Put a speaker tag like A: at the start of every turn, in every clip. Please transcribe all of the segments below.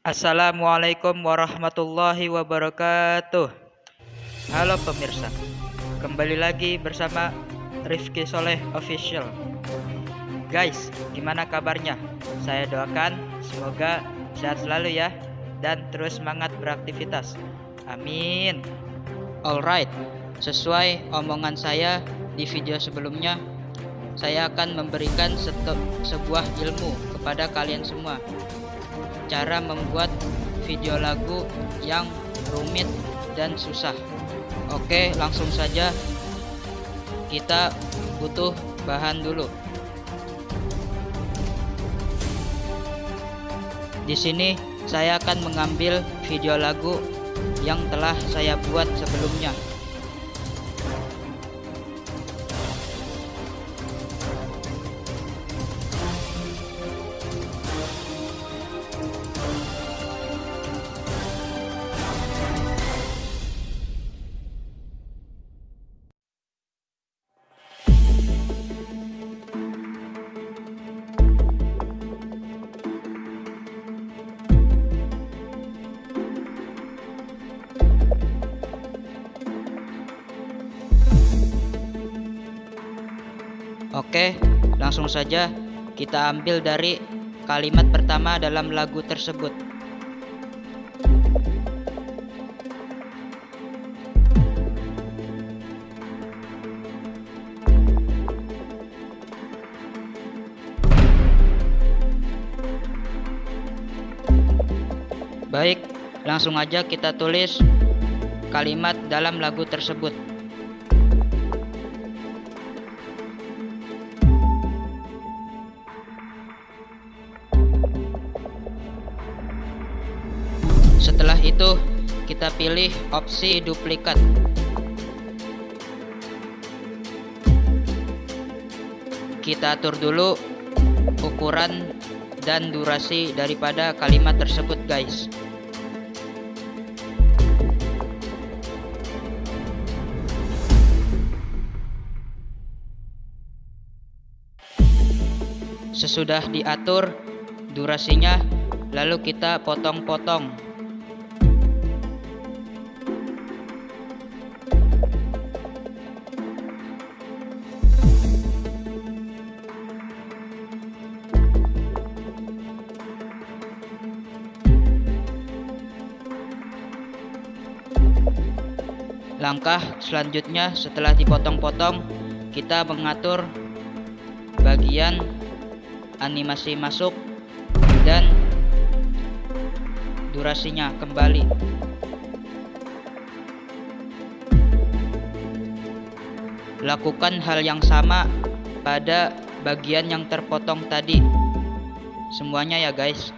A: Assalamualaikum warahmatullahi wabarakatuh. Halo pemirsa Kembali lagi bersama Rifki Soleh Official. Guys, gimana kabarnya? Saya doakan semoga sehat selalu ya Dan terus semangat beraktivitas. Amin. Alright, sesuai omongan saya di video sebelumnya Saya akan memberikan sebuah ilmu kepada kalian semua cara membuat video lagu yang rumit dan susah. Oke langsung saja. Kita butuh bahan dulu. Di sini saya akan mengambil video lagu yang telah saya buat sebelumnya Oke, langsung saja kita ambil dari kalimat pertama dalam lagu tersebut. Baik, langsung aja kita tulis kalimat dalam lagu tersebut. Setelah itu, kita pilih opsi duplikat. Kita atur dulu ukuran dan durasi daripada kalimat tersebut, guys. Sesudah diatur durasinya, lalu kita potong-potong Langkah selanjutnya setelah dipotong-potong, kita mengatur bagian animasi masuk dan durasinya kembali. Lakukan hal yang sama pada bagian yang terpotong tadi. Semuanya ya guys.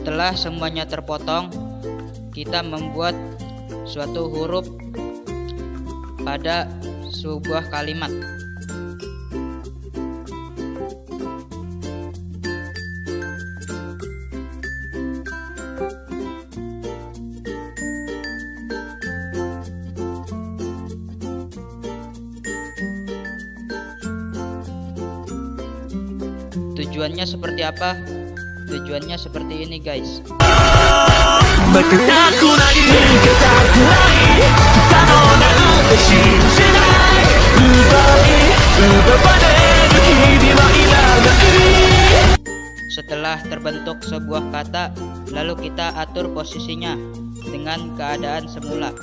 A: Setelah semuanya terpotong, kita membuat suatu huruf pada sebuah kalimat. Tujuannya seperti apa? Tujuannya seperti ini guys. Setelah terbentuk sebuah kata, lalu kita atur posisinya dengan keadaan semula.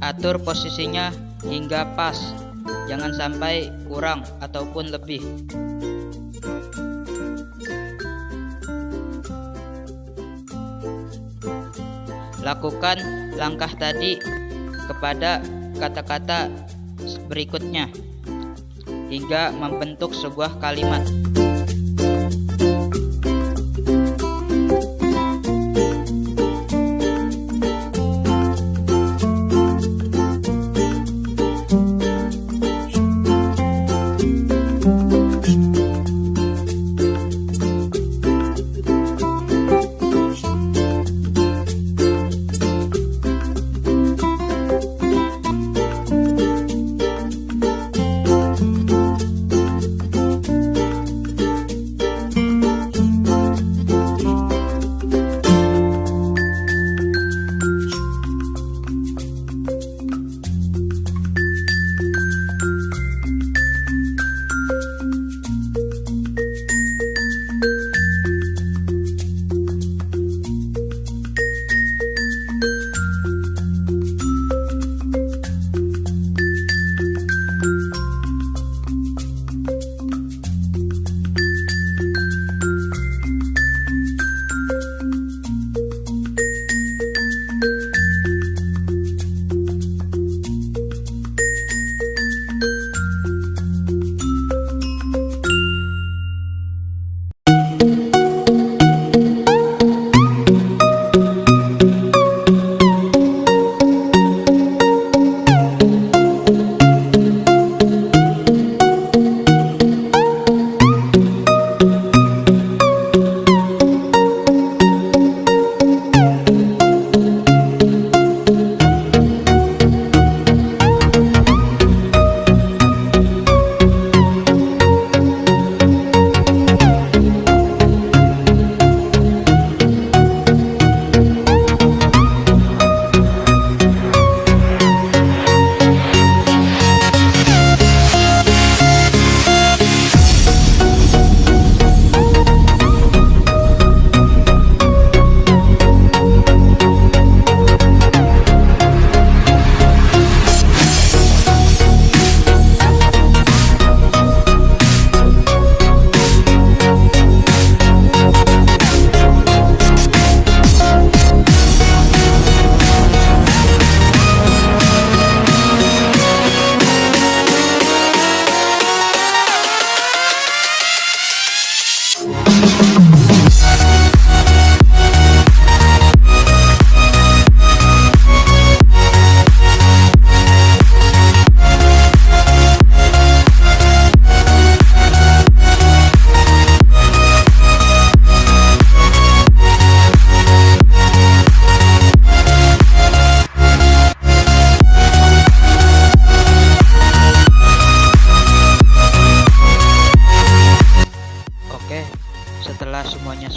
A: Atur posisinya hingga pas, jangan sampai kurang ataupun lebih. Lakukan langkah tadi kepada kata-kata berikutnya hingga membentuk sebuah kalimat.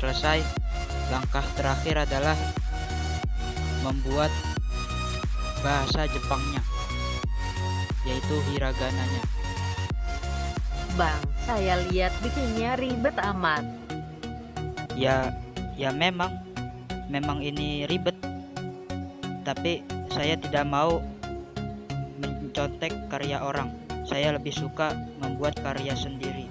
A: Selesai, langkah terakhir adalah membuat bahasa Jepangnya, yaitu hiragananya.
B: Bang, saya lihat bikinnya ribet amat.
A: Ya, ya memang, memang ini ribet. Tapi saya tidak mau mencontek karya orang. Saya lebih suka membuat karya sendiri.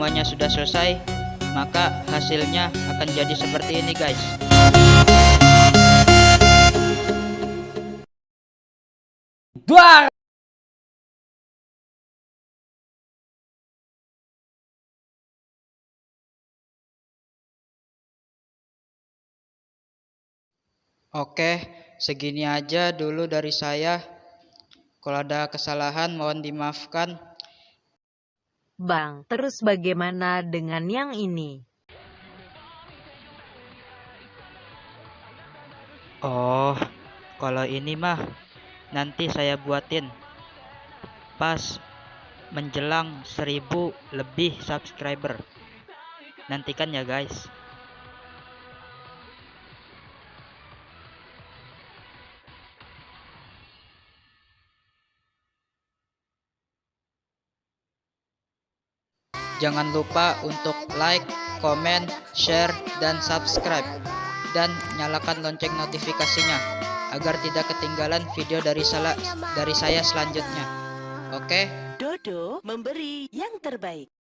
A: Semuanya sudah selesai, maka hasilnya akan jadi seperti ini guys.
C: Dua.
A: Oke, segini aja dulu dari saya. Kalau ada kesalahan mohon dimaafkan.
B: Bang, terus bagaimana dengan yang ini?
A: Oh, kalau ini mah nanti saya buatin pas menjelang 1000 lebih subscriber. Nantikan ya guys. Jangan lupa untuk like, komen, share, dan subscribe. Dan nyalakan lonceng notifikasinya agar tidak ketinggalan video dari dari saya selanjutnya. Oke?
D: Dodo memberi yang terbaik.